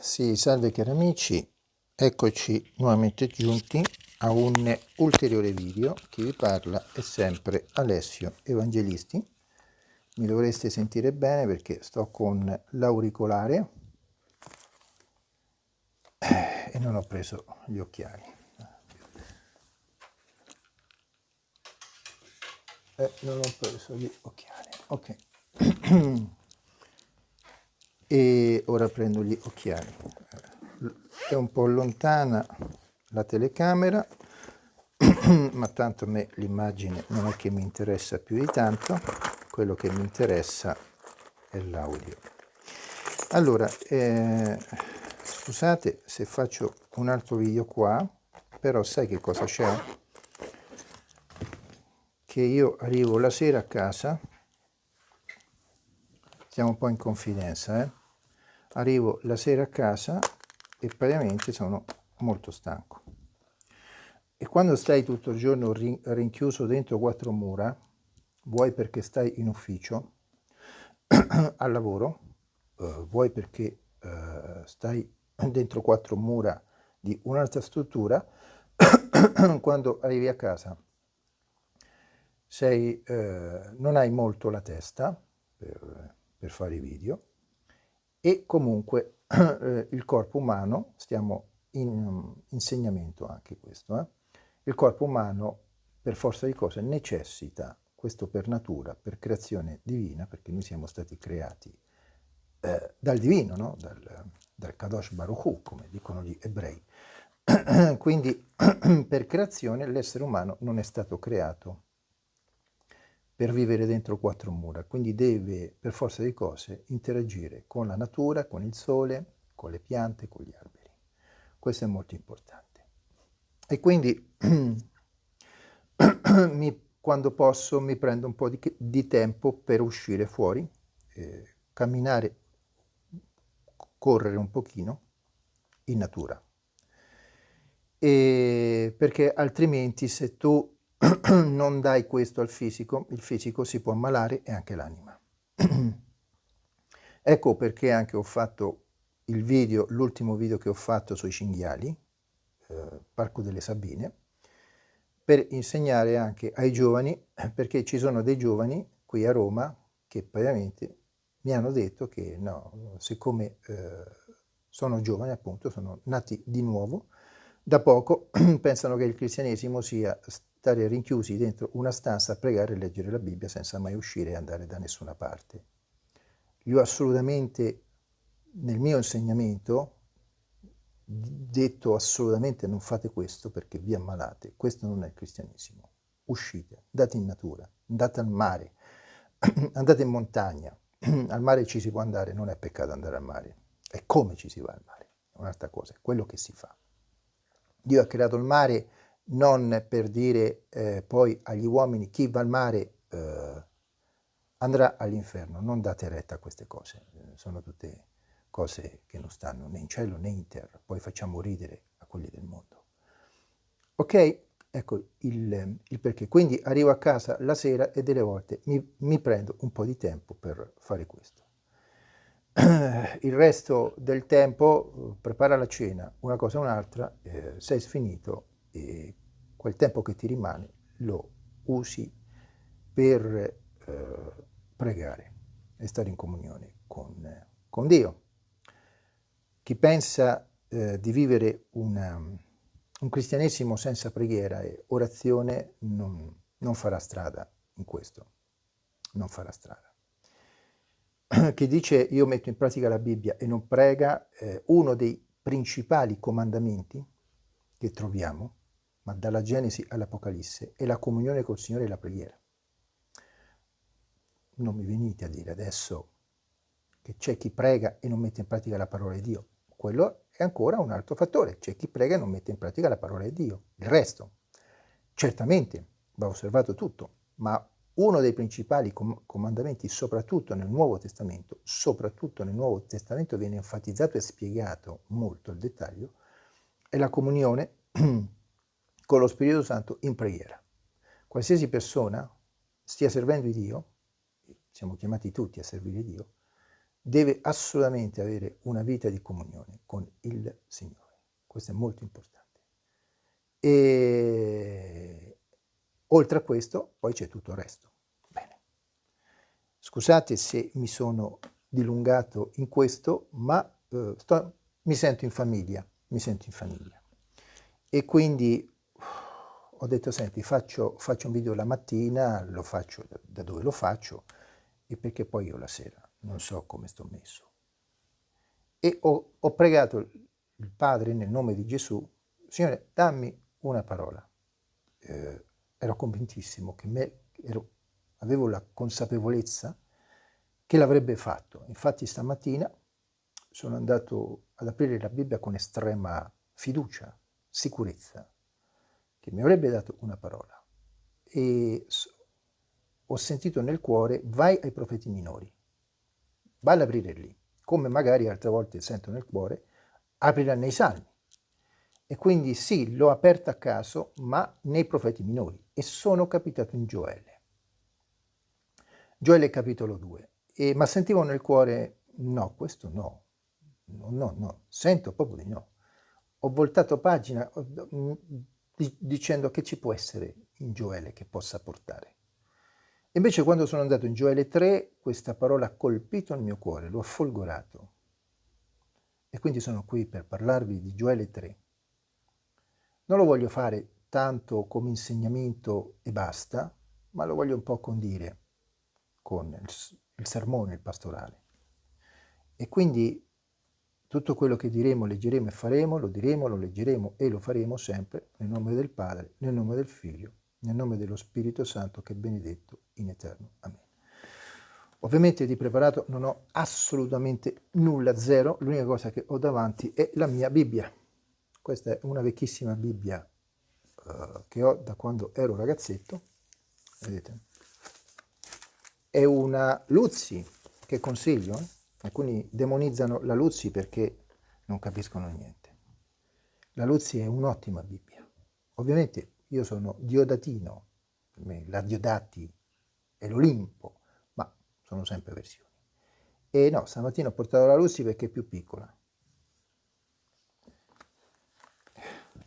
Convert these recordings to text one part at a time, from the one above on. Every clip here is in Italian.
Sì, salve cari amici, eccoci nuovamente giunti a un ulteriore video. Chi vi parla è sempre Alessio Evangelisti. Mi dovreste sentire bene perché sto con l'auricolare e non ho preso gli occhiali. Eh, non ho preso gli occhiali, ok. e ora prendo gli occhiali. È un po' lontana la telecamera ma tanto a me l'immagine non è che mi interessa più di tanto quello che mi interessa è l'audio. Allora eh, scusate se faccio un altro video qua però sai che cosa c'è? Che io arrivo la sera a casa stiamo un po' in confidenza eh arrivo la sera a casa e praticamente sono molto stanco. E quando stai tutto il giorno rinchiuso dentro quattro mura, vuoi perché stai in ufficio, al lavoro, eh, vuoi perché eh, stai dentro quattro mura di un'altra struttura, quando arrivi a casa sei, eh, non hai molto la testa per, per fare i video, e comunque eh, il corpo umano, stiamo in um, insegnamento anche questo, eh? il corpo umano per forza di cose necessita, questo per natura, per creazione divina, perché noi siamo stati creati eh, dal divino, no? dal, dal Kadosh Baruch Hu, come dicono gli ebrei. Quindi per creazione l'essere umano non è stato creato per vivere dentro quattro mura, quindi deve per forza di cose interagire con la natura, con il sole, con le piante, con gli alberi. Questo è molto importante. E quindi mi, quando posso mi prendo un po' di, di tempo per uscire fuori, eh, camminare, correre un pochino in natura. E perché altrimenti se tu non dai questo al fisico, il fisico si può ammalare e anche l'anima. ecco perché anche ho fatto il video, l'ultimo video che ho fatto sui cinghiali, eh, Parco delle Sabine, per insegnare anche ai giovani, perché ci sono dei giovani qui a Roma che praticamente mi hanno detto che no, siccome eh, sono giovani appunto, sono nati di nuovo, da poco pensano che il cristianesimo sia stare rinchiusi dentro una stanza a pregare e leggere la Bibbia senza mai uscire e andare da nessuna parte. Io assolutamente, nel mio insegnamento, detto assolutamente non fate questo perché vi ammalate, questo non è il cristianesimo. Uscite, andate in natura, andate al mare, andate in montagna, al mare ci si può andare, non è peccato andare al mare, è come ci si va al mare, è un'altra cosa, è quello che si fa. Dio ha creato il mare non per dire eh, poi agli uomini chi va al mare eh, andrà all'inferno, non date retta a queste cose, sono tutte cose che non stanno né in cielo né in terra, poi facciamo ridere a quelli del mondo. Ok? Ecco il, il perché. Quindi arrivo a casa la sera e delle volte mi, mi prendo un po' di tempo per fare questo. il resto del tempo prepara la cena, una cosa o un'altra, eh, sei sfinito e quel tempo che ti rimane lo usi per eh, pregare e stare in comunione con, con Dio. Chi pensa eh, di vivere una, un cristianesimo senza preghiera e orazione non, non farà strada in questo, non farà strada. Chi dice io metto in pratica la Bibbia e non prega, eh, uno dei principali comandamenti che troviamo ma dalla Genesi all'Apocalisse, è la comunione col Signore e la preghiera. Non mi venite a dire adesso che c'è chi prega e non mette in pratica la parola di Dio. Quello è ancora un altro fattore. C'è chi prega e non mette in pratica la parola di Dio. Il resto, certamente, va osservato tutto, ma uno dei principali com comandamenti, soprattutto nel Nuovo Testamento, soprattutto nel Nuovo Testamento viene enfatizzato e spiegato molto il dettaglio, è la comunione con lo Spirito Santo in preghiera. Qualsiasi persona stia servendo Dio, siamo chiamati tutti a servire Dio, deve assolutamente avere una vita di comunione con il Signore. Questo è molto importante. E oltre a questo, poi c'è tutto il resto. Bene. Scusate se mi sono dilungato in questo, ma eh, sto, mi sento in famiglia, mi sento in famiglia. E quindi ho detto, senti, faccio, faccio un video la mattina, lo faccio da dove lo faccio, e perché poi io la sera non so come sto messo. E ho, ho pregato il Padre nel nome di Gesù, Signore, dammi una parola. Eh, ero convintissimo che me, ero, avevo la consapevolezza che l'avrebbe fatto. Infatti stamattina sono andato ad aprire la Bibbia con estrema fiducia, sicurezza, che mi avrebbe dato una parola. E ho sentito nel cuore, vai ai profeti minori, vai ad aprire lì, come magari altre volte sento nel cuore, aprirà nei salmi. E quindi sì, l'ho aperta a caso, ma nei profeti minori, e sono capitato in Gioele. Gioele capitolo 2. E, ma sentivo nel cuore, no, questo no, no, no, no, sento proprio di no. Ho voltato pagina dicendo che ci può essere in Gioele che possa portare. Invece quando sono andato in Gioele 3, questa parola ha colpito il mio cuore, lo ha folgorato. E quindi sono qui per parlarvi di Gioele 3. Non lo voglio fare tanto come insegnamento e basta, ma lo voglio un po' condire con il, il sermone, il pastorale. E quindi tutto quello che diremo, leggeremo e faremo, lo diremo, lo leggeremo e lo faremo sempre nel nome del Padre, nel nome del Figlio nel nome dello Spirito Santo che è benedetto in eterno. Amen. Ovviamente di preparato non ho assolutamente nulla, zero, l'unica cosa che ho davanti è la mia Bibbia. Questa è una vecchissima Bibbia uh, che ho da quando ero ragazzetto, vedete? È una Luzzi che consiglio, eh? Alcuni demonizzano la Luzzi perché non capiscono niente. La Luzzi è un'ottima Bibbia. Ovviamente io sono Diodatino, la Diodati è l'Olimpo, ma sono sempre versioni. E no, stamattina ho portato la Lucy perché è più piccola.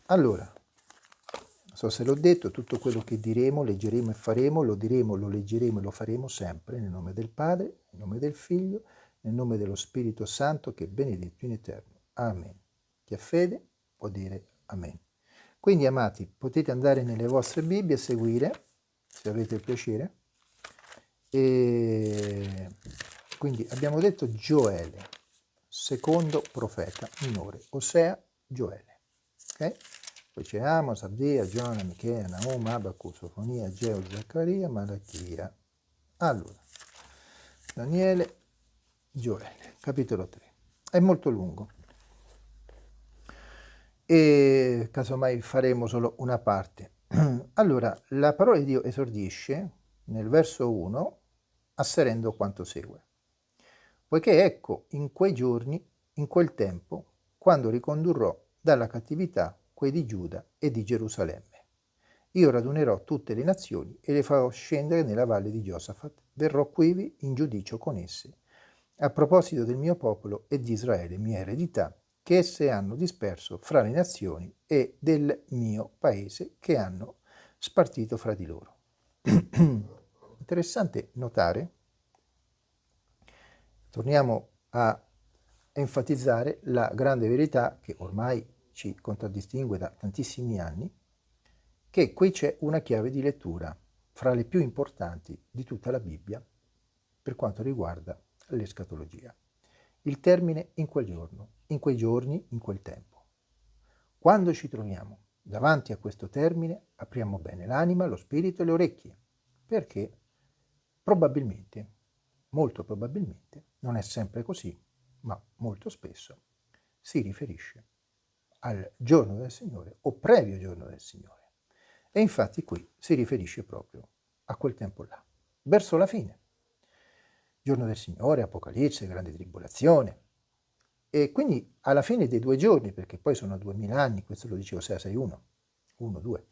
Allora, non so se l'ho detto, tutto quello che diremo, leggeremo e faremo, lo diremo, lo leggeremo e lo faremo sempre nel nome del Padre, nel nome del Figlio, nel nome dello Spirito Santo che è benedetto in eterno. Amen. Chi ha fede può dire Amen. Quindi, amati, potete andare nelle vostre Bibbie e seguire, se avete il piacere. E quindi abbiamo detto Gioele, secondo profeta minore, Osea, Gioele. Okay? Poi c'è Amos, Abdia, Giona, Michea, Naum, Abacu, Sofonia, Geo, Zaccaria, Malachia. Allora, Daniele, Gioele, capitolo 3. È molto lungo e casomai faremo solo una parte. Allora, la parola di Dio esordisce nel verso 1 asserendo quanto segue. Poiché ecco, in quei giorni, in quel tempo, quando ricondurrò dalla cattività quei di Giuda e di Gerusalemme. Io radunerò tutte le nazioni e le farò scendere nella valle di Giosafat. Verrò quivi in giudicio con esse, a proposito del mio popolo e di Israele, mia eredità, che esse hanno disperso fra le nazioni e del mio paese che hanno spartito fra di loro. Interessante notare, torniamo a enfatizzare la grande verità che ormai ci contraddistingue da tantissimi anni, che qui c'è una chiave di lettura fra le più importanti di tutta la Bibbia per quanto riguarda l'escatologia. Il termine in quel giorno in quei giorni, in quel tempo. Quando ci troviamo davanti a questo termine, apriamo bene l'anima, lo spirito e le orecchie, perché probabilmente, molto probabilmente, non è sempre così, ma molto spesso si riferisce al giorno del Signore o previo giorno del Signore. E infatti qui si riferisce proprio a quel tempo là, verso la fine. Giorno del Signore, Apocalisse, grande tribolazione, e quindi alla fine dei due giorni, perché poi sono 2000 anni, questo lo dicevo 661, 1, 2.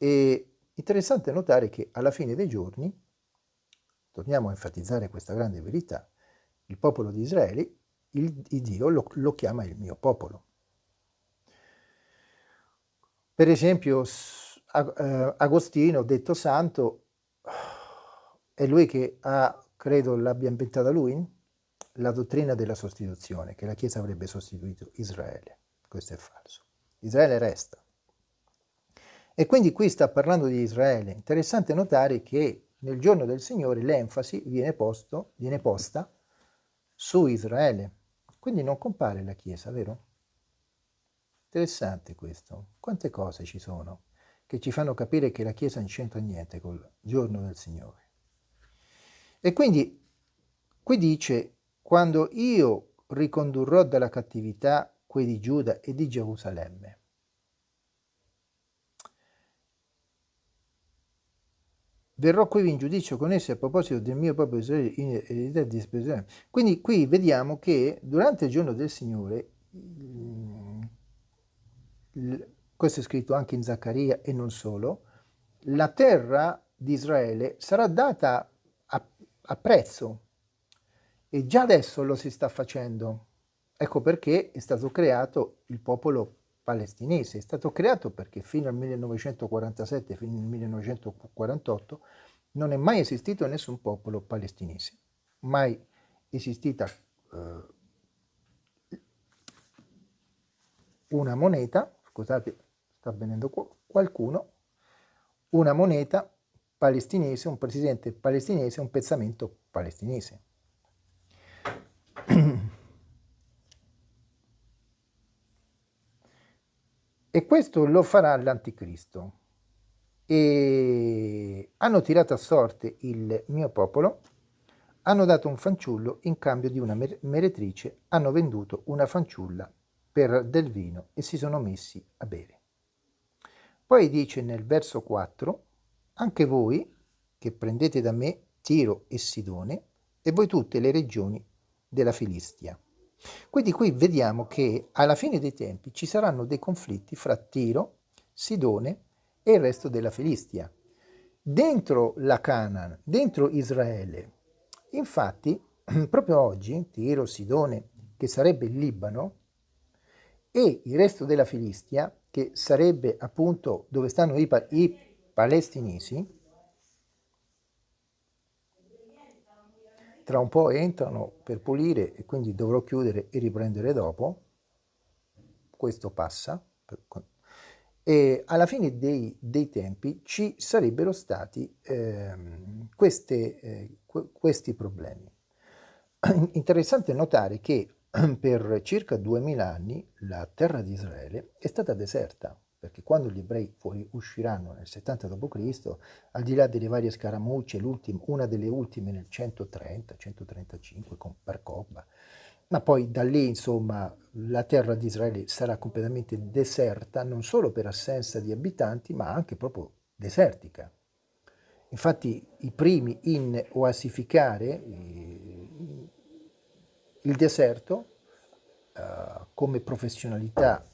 E interessante notare che alla fine dei giorni torniamo a enfatizzare questa grande verità, il popolo di Israele, il, il Dio lo, lo chiama il mio popolo. Per esempio, eh, Agostino, detto santo, è lui che ha, credo l'abbia inventata lui, la dottrina della sostituzione, che la Chiesa avrebbe sostituito Israele. Questo è falso. Israele resta. E quindi qui sta parlando di Israele. Interessante notare che nel giorno del Signore l'enfasi viene, viene posta su Israele. Quindi non compare la Chiesa, vero? Interessante questo. Quante cose ci sono che ci fanno capire che la Chiesa non c'entra niente col giorno del Signore. E quindi qui dice, quando io ricondurrò dalla cattività quei di Giuda e di Gerusalemme. Verrò qui in giudizio con essi a proposito del mio popolo Israele in eredità di espressione. Quindi qui vediamo che durante il giorno del Signore questo è scritto anche in Zaccaria e non solo, la terra di Israele sarà data a, a prezzo e già adesso lo si sta facendo. Ecco perché è stato creato il popolo palestinese. È stato creato perché fino al 1947, fino al 1948, non è mai esistito nessun popolo palestinese. Mai esistita eh, una moneta scusate, sta avvenendo qualcuno, una moneta palestinese, un presidente palestinese, un pezzamento palestinese. E questo lo farà l'anticristo. E hanno tirato a sorte il mio popolo, hanno dato un fanciullo in cambio di una meretrice, hanno venduto una fanciulla per del vino e si sono messi a bere. Poi dice nel verso 4, anche voi che prendete da me Tiro e Sidone e voi tutte le regioni della Filistia. Quindi qui vediamo che alla fine dei tempi ci saranno dei conflitti fra Tiro, Sidone e il resto della Filistia. Dentro la Canaan, dentro Israele, infatti proprio oggi Tiro, Sidone, che sarebbe il Libano, e il resto della Filistia, che sarebbe appunto dove stanno i, i palestinesi, tra un po' entrano per pulire e quindi dovrò chiudere e riprendere dopo, questo passa, e alla fine dei, dei tempi ci sarebbero stati eh, queste, eh, questi problemi. Interessante notare che per circa 2000 anni la terra di Israele è stata deserta, perché quando gli ebrei fuori usciranno nel 70 d.C., al di là delle varie scaramucce, una delle ultime nel 130-135 con Percobba, ma poi da lì insomma la terra di Israele sarà completamente deserta, non solo per assenza di abitanti, ma anche proprio desertica. Infatti i primi in oasificare il deserto uh, come professionalità.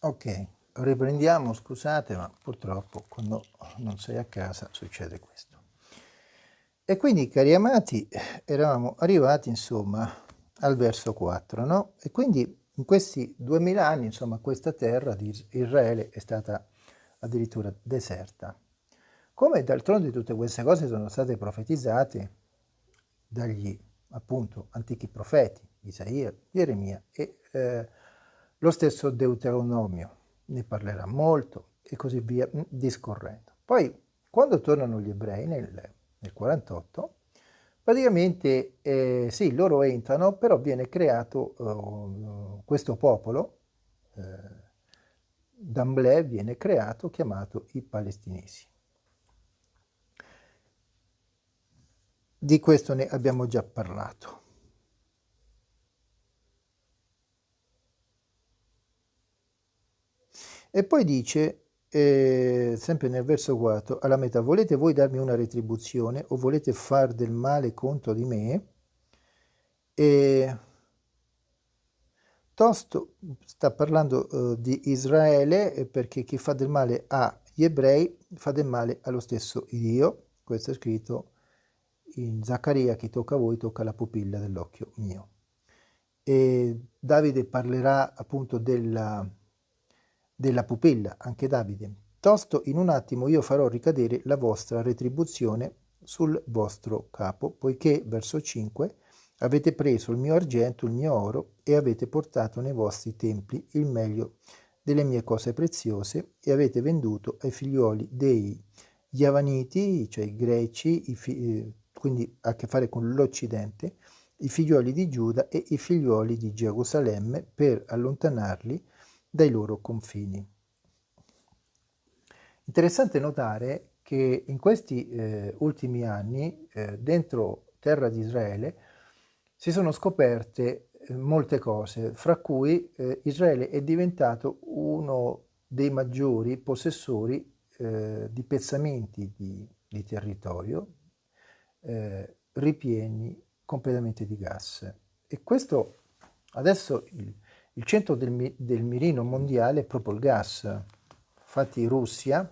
Ok, riprendiamo, scusate, ma purtroppo quando non sei a casa succede questo. E quindi, cari amati, eravamo arrivati, insomma, al verso 4, no? E quindi in questi duemila anni, insomma, questa terra di Israele è stata addirittura deserta. Come d'altronde tutte queste cose sono state profetizzate dagli appunto antichi profeti, Isaia, Geremia e eh, lo stesso Deuteronomio, ne parlerà molto e così via mm, discorrendo. Poi quando tornano gli ebrei nel, nel 48, praticamente eh, sì, loro entrano, però viene creato uh, questo popolo, eh, d'Amblè viene creato, chiamato i palestinesi. Di questo ne abbiamo già parlato. E poi dice, eh, sempre nel verso 4, alla metà, volete voi darmi una retribuzione o volete far del male contro di me? E tosto sta parlando uh, di Israele perché chi fa del male a gli ebrei fate male allo stesso Dio. Questo è scritto in Zaccaria, chi tocca a voi tocca la pupilla dell'occhio mio. E Davide parlerà appunto della, della pupilla, anche Davide. Tosto in un attimo io farò ricadere la vostra retribuzione sul vostro capo, poiché, verso 5, avete preso il mio argento, il mio oro, e avete portato nei vostri templi il meglio delle mie cose preziose e avete venduto ai figlioli dei Yavaniti, cioè i greci, i eh, quindi a che fare con l'Occidente, i figlioli di Giuda e i figlioli di Gerusalemme per allontanarli dai loro confini. Interessante notare che in questi eh, ultimi anni, eh, dentro terra di Israele, si sono scoperte molte cose, fra cui eh, Israele è diventato uno dei maggiori possessori eh, di pezzamenti di, di territorio eh, ripieni completamente di gas. E questo adesso il, il centro del, del mirino mondiale è proprio il gas. Infatti Russia,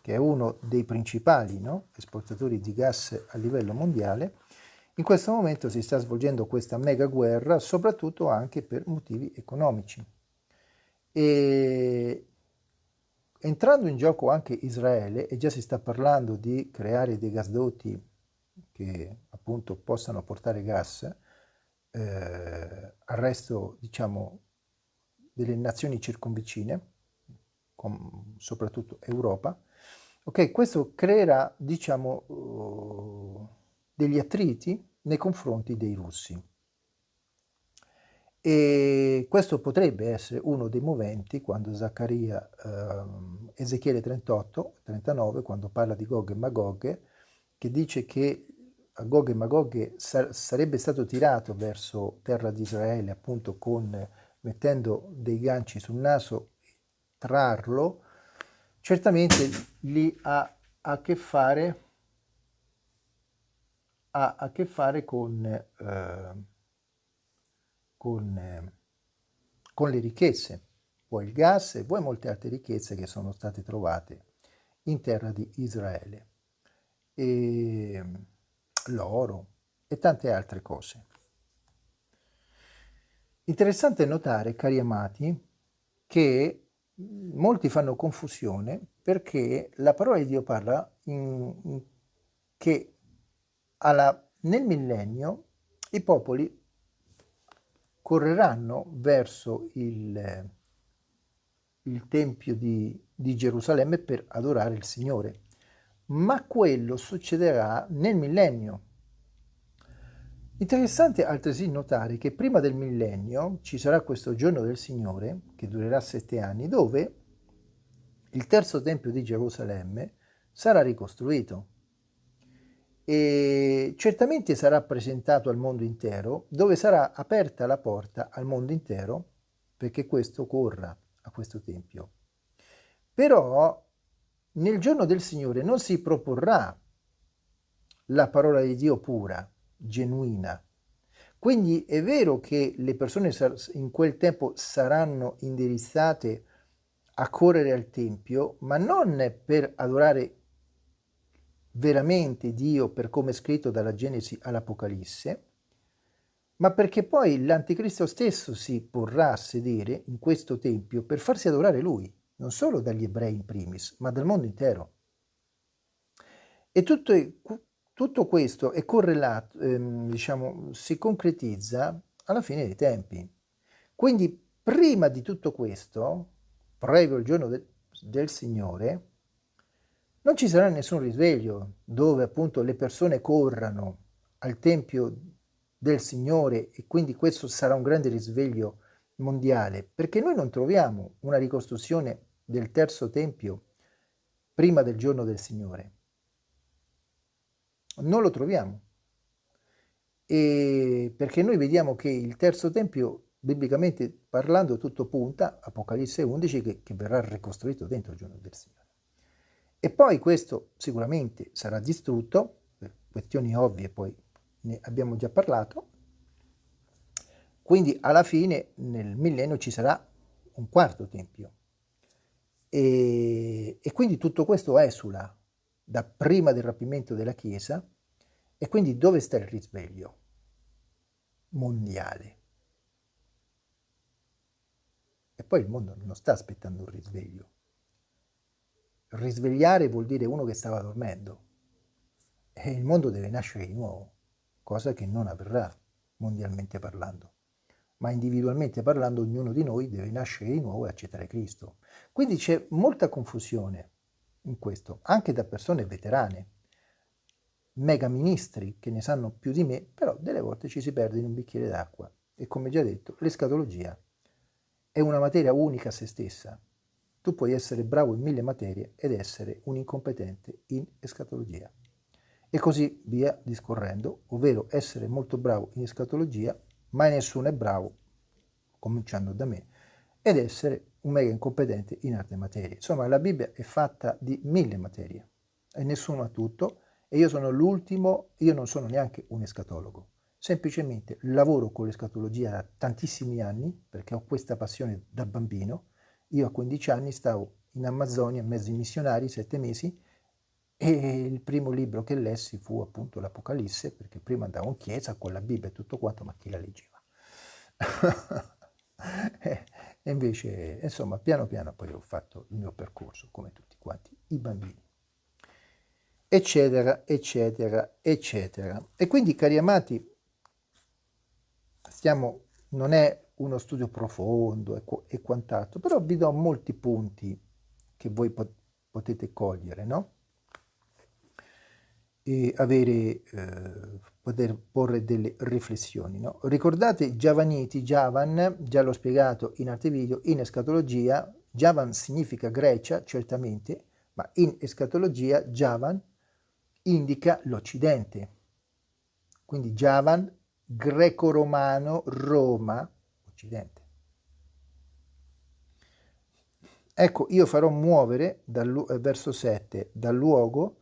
che è uno dei principali no, esportatori di gas a livello mondiale, in questo momento si sta svolgendo questa mega guerra soprattutto anche per motivi economici. E entrando in gioco anche Israele, e già si sta parlando di creare dei gasdotti che appunto possano portare gas eh, al resto, diciamo, delle nazioni circonvicine, soprattutto Europa, ok, questo creerà, diciamo, uh, degli attriti nei confronti dei russi. E questo potrebbe essere uno dei moventi quando Zaccaria, eh, Ezechiele 38, 39, quando parla di Gog e Magog, che dice che Gog e Magog sar sarebbe stato tirato verso terra di Israele appunto con, mettendo dei ganci sul naso, trarlo, certamente lì ha a che fare ha a che fare con, eh, con, eh, con le ricchezze, poi il gas e poi molte altre ricchezze che sono state trovate in terra di Israele, e l'oro e tante altre cose. Interessante notare, cari amati, che molti fanno confusione perché la parola di Dio parla in, in, che alla, nel millennio i popoli correranno verso il, il Tempio di, di Gerusalemme per adorare il Signore, ma quello succederà nel millennio. Interessante altresì notare che prima del millennio ci sarà questo giorno del Signore, che durerà sette anni, dove il terzo Tempio di Gerusalemme sarà ricostruito e certamente sarà presentato al mondo intero, dove sarà aperta la porta al mondo intero perché questo corra a questo Tempio. Però nel giorno del Signore non si proporrà la parola di Dio pura, genuina. Quindi è vero che le persone in quel tempo saranno indirizzate a correre al Tempio, ma non per adorare veramente Dio per come è scritto dalla Genesi all'Apocalisse, ma perché poi l'Anticristo stesso si porrà a sedere in questo Tempio per farsi adorare Lui, non solo dagli ebrei in primis, ma dal mondo intero. E tutto, tutto questo è correlato, ehm, diciamo, si concretizza alla fine dei tempi. Quindi prima di tutto questo, previo il giorno del, del Signore, non ci sarà nessun risveglio dove appunto le persone corrano al Tempio del Signore e quindi questo sarà un grande risveglio mondiale, perché noi non troviamo una ricostruzione del terzo Tempio prima del giorno del Signore. Non lo troviamo. E perché noi vediamo che il terzo Tempio, biblicamente parlando, tutto punta, Apocalisse 11, che, che verrà ricostruito dentro il giorno del Signore. E poi questo sicuramente sarà distrutto, per questioni ovvie poi ne abbiamo già parlato, quindi alla fine nel millennio ci sarà un quarto tempio. E, e quindi tutto questo esula da prima del rapimento della Chiesa e quindi dove sta il risveglio mondiale? E poi il mondo non sta aspettando un risveglio. Risvegliare vuol dire uno che stava dormendo e il mondo deve nascere di nuovo, cosa che non avverrà mondialmente parlando. Ma individualmente parlando ognuno di noi deve nascere di nuovo e accettare Cristo. Quindi c'è molta confusione in questo, anche da persone veterane, mega ministri che ne sanno più di me, però delle volte ci si perde in un bicchiere d'acqua. E come già detto, l'escatologia è una materia unica a se stessa. Tu puoi essere bravo in mille materie ed essere un incompetente in escatologia. E così via discorrendo, ovvero essere molto bravo in escatologia, ma nessuno è bravo, cominciando da me, ed essere un mega incompetente in altre materie. Insomma, la Bibbia è fatta di mille materie e nessuno ha tutto e io sono l'ultimo, io non sono neanche un escatologo. Semplicemente lavoro con l'escatologia da tantissimi anni perché ho questa passione da bambino. Io a 15 anni stavo in Amazzonia, in mezzo ai missionari, sette mesi, e il primo libro che lessi fu appunto l'Apocalisse, perché prima andavo in chiesa con la Bibbia e tutto quanto, ma chi la leggeva? E invece, insomma, piano piano poi ho fatto il mio percorso, come tutti quanti i bambini. Eccetera, eccetera, eccetera. E quindi, cari amati, stiamo, non è uno studio profondo e, e quant'altro, però vi do molti punti che voi pot potete cogliere, no? E avere, eh, poter porre delle riflessioni. No? Ricordate Giavaniti, Javan, già l'ho spiegato in altri video, in escatologia, Javan significa Grecia, certamente, ma in escatologia Javan indica l'Occidente. Quindi Javan, greco-romano, Roma, Occidente. Ecco, io farò muovere, dal, verso 7, dal luogo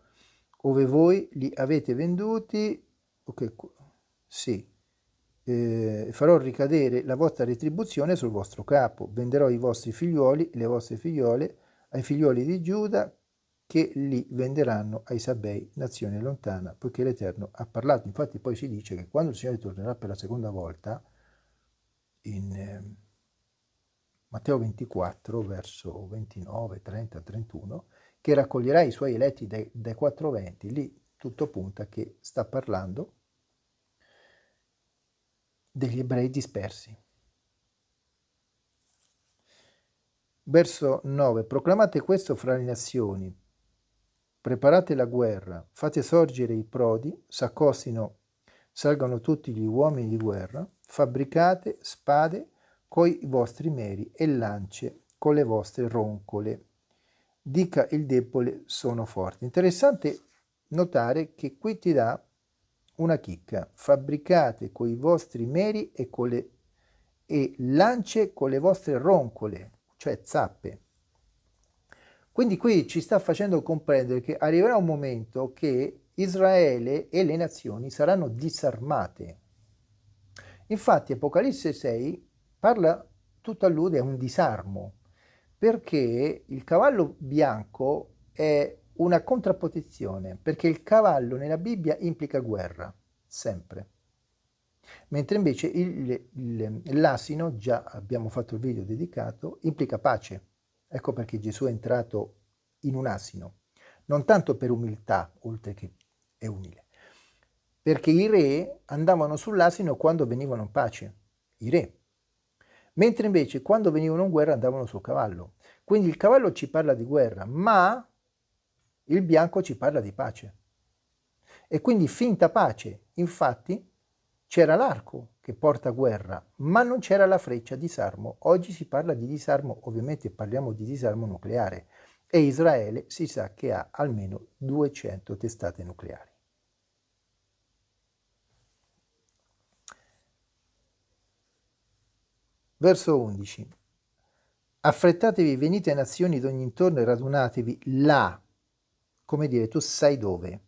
ove voi li avete venduti ok, sì, eh, farò ricadere la vostra retribuzione sul vostro capo, venderò i vostri figlioli e le vostre figliole ai figlioli di Giuda che li venderanno ai Sabei, nazione lontana, poiché l'Eterno ha parlato. Infatti poi si dice che quando il Signore tornerà per la seconda volta, in eh, Matteo 24, verso 29, 30, 31, che raccoglierà i suoi eletti dai, dai quattro venti, lì tutto punta che sta parlando degli ebrei dispersi. Verso 9. Proclamate questo fra le nazioni, preparate la guerra, fate sorgere i prodi, s'accostino, salgano tutti gli uomini di guerra, fabbricate spade coi vostri meri e lance con le vostre roncole. Dica il debole sono forte. Interessante notare che qui ti dà una chicca, fabbricate con i vostri meri e, con le, e lance con le vostre roncole, cioè zappe. Quindi qui ci sta facendo comprendere che arriverà un momento che Israele e le nazioni saranno disarmate. Infatti Apocalisse 6 parla, tutto allude a un disarmo, perché il cavallo bianco è una contrapposizione, perché il cavallo nella Bibbia implica guerra, sempre. Mentre invece l'asino, già abbiamo fatto il video dedicato, implica pace. Ecco perché Gesù è entrato in un asino, non tanto per umiltà, oltre che è umile, perché i re andavano sull'asino quando venivano in pace, i re, mentre invece quando venivano in guerra andavano sul cavallo. Quindi il cavallo ci parla di guerra, ma il bianco ci parla di pace. E quindi finta pace. Infatti c'era l'arco che porta guerra, ma non c'era la freccia disarmo. Oggi si parla di disarmo, ovviamente parliamo di disarmo nucleare e Israele si sa che ha almeno 200 testate nucleari. Verso 11. Affrettatevi, venite nazioni d'ogni intorno e radunatevi là come dire, tu sai dove.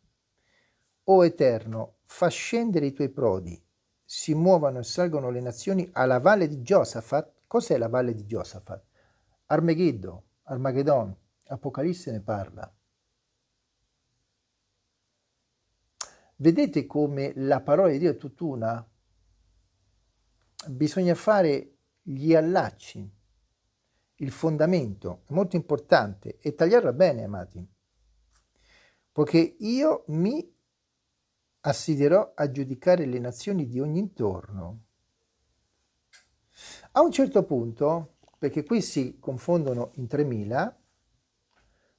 O Eterno, fa scendere i tuoi prodi, si muovano e salgono le nazioni alla valle di Giosafat. Cos'è la valle di Giosafat? Armegiddo, Armageddon, Apocalisse ne parla. Vedete come la parola di Dio è tutt'una? Bisogna fare gli allacci, il fondamento, è molto importante, e tagliarla bene, amati, poiché io mi assiderò a giudicare le nazioni di ogni intorno. A un certo punto, perché qui si confondono in 3000,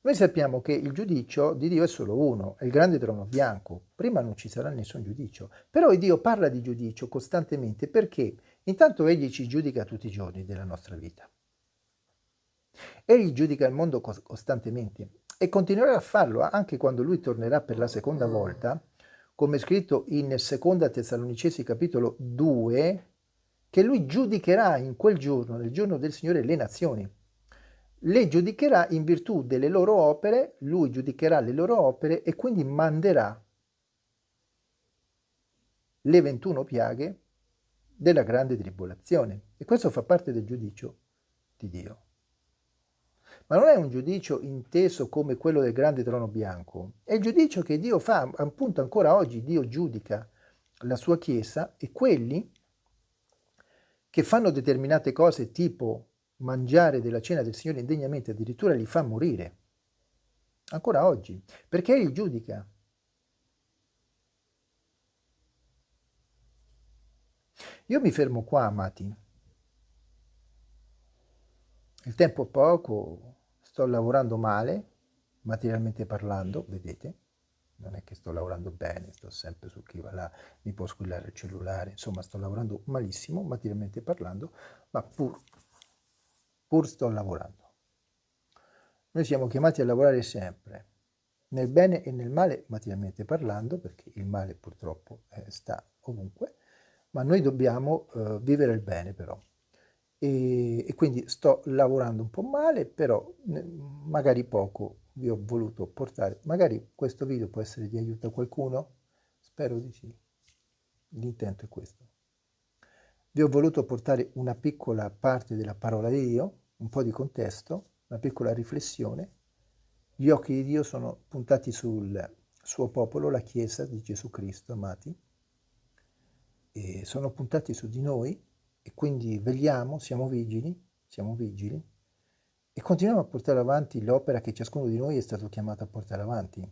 noi sappiamo che il giudizio di Dio è solo uno, è il grande trono bianco. Prima non ci sarà nessun giudizio. Però Dio parla di giudizio costantemente perché intanto Egli ci giudica tutti i giorni della nostra vita. Egli giudica il mondo costantemente e continuerà a farlo anche quando Lui tornerà per la seconda volta, come scritto in 2 Tessalonicesi capitolo 2, che Lui giudicherà in quel giorno, nel giorno del Signore, le nazioni le giudicherà in virtù delle loro opere, lui giudicherà le loro opere e quindi manderà le 21 piaghe della grande tribolazione. E questo fa parte del giudizio di Dio. Ma non è un giudizio inteso come quello del grande trono bianco, è il giudizio che Dio fa, appunto ancora oggi Dio giudica la sua Chiesa e quelli che fanno determinate cose tipo mangiare della cena del Signore indegnamente addirittura li fa morire. Ancora oggi. Perché Egli giudica. Io mi fermo qua, amati. Il tempo è poco, sto lavorando male, materialmente parlando, vedete? Non è che sto lavorando bene, sto sempre su chi va là, mi può squillare il cellulare, insomma sto lavorando malissimo, materialmente parlando, ma pur pur sto lavorando. Noi siamo chiamati a lavorare sempre, nel bene e nel male materialmente parlando, perché il male purtroppo eh, sta ovunque, ma noi dobbiamo eh, vivere il bene però. E, e, quindi sto lavorando un po' male, però magari poco vi ho voluto portare. Magari questo video può essere di aiuto a qualcuno? Spero di sì. L'intento è questo. Vi ho voluto portare una piccola parte della parola di Dio, un po' di contesto, una piccola riflessione. Gli occhi di Dio sono puntati sul suo popolo, la Chiesa di Gesù Cristo, amati, e sono puntati su di noi e quindi vegliamo, siamo vigili, siamo vigili e continuiamo a portare avanti l'opera che ciascuno di noi è stato chiamato a portare avanti.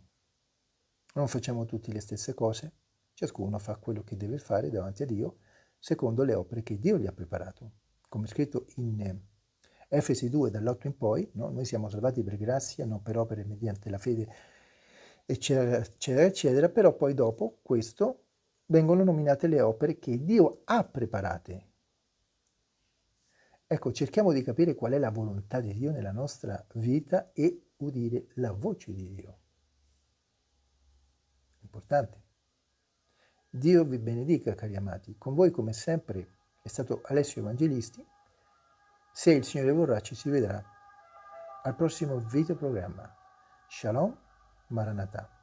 Non facciamo tutti le stesse cose, ciascuno fa quello che deve fare davanti a Dio secondo le opere che Dio gli ha preparato. Come scritto in Efesi 2 dall'8 in poi, no? noi siamo salvati per grazia, non per opere mediante la fede, eccetera, eccetera, eccetera, però poi dopo questo vengono nominate le opere che Dio ha preparate. Ecco, cerchiamo di capire qual è la volontà di Dio nella nostra vita e udire la voce di Dio. Importante. Dio vi benedica, cari amati. Con voi, come sempre, è stato Alessio Evangelisti. Se il Signore vorrà ci si vedrà al prossimo videoprogramma. Shalom Maranatha.